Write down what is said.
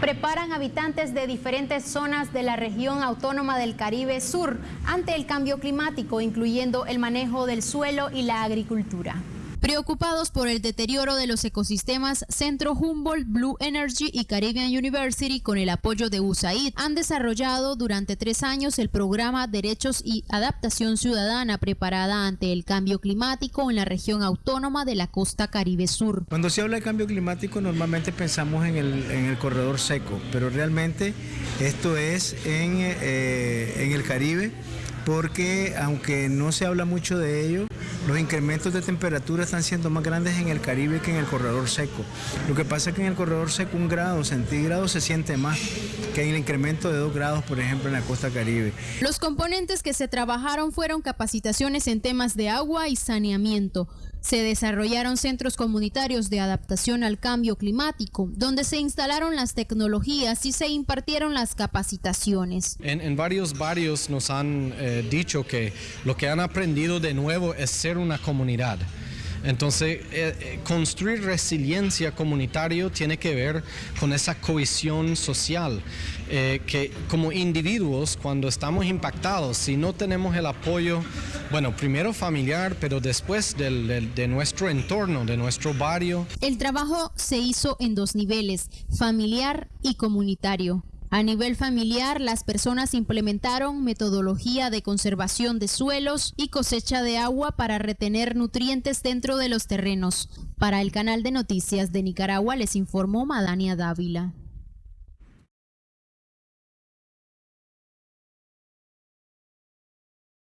preparan habitantes de diferentes zonas de la región autónoma del Caribe Sur ante el cambio climático, incluyendo el manejo del suelo y la agricultura. Preocupados por el deterioro de los ecosistemas, Centro Humboldt, Blue Energy y Caribbean University, con el apoyo de USAID, han desarrollado durante tres años el programa Derechos y Adaptación Ciudadana preparada ante el cambio climático en la región autónoma de la costa Caribe Sur. Cuando se habla de cambio climático normalmente pensamos en el, en el corredor seco, pero realmente esto es en, eh, en el Caribe porque aunque no se habla mucho de ello, los incrementos de temperatura están siendo más grandes en el Caribe que en el corredor seco. Lo que pasa es que en el corredor seco un grado centígrado se siente más que en el incremento de dos grados, por ejemplo, en la costa caribe. Los componentes que se trabajaron fueron capacitaciones en temas de agua y saneamiento. Se desarrollaron centros comunitarios de adaptación al cambio climático, donde se instalaron las tecnologías y se impartieron las capacitaciones. En, varios barrios nos han eh, dicho que lo que han aprendido de nuevo es ser una comunidad. Entonces, eh, eh, construir resiliencia comunitaria tiene que ver con esa cohesión social, eh, que como individuos, cuando estamos impactados, si no tenemos el apoyo, bueno, primero familiar, pero después de nuestro entorno, de nuestro barrio. El trabajo se hizo en dos niveles, familiar y comunitario. A nivel familiar, las personas implementaron metodología de conservación de suelos y cosecha de agua para retener nutrientes dentro de los terrenos. Para el canal de noticias de Nicaragua les informó Madania Dávila.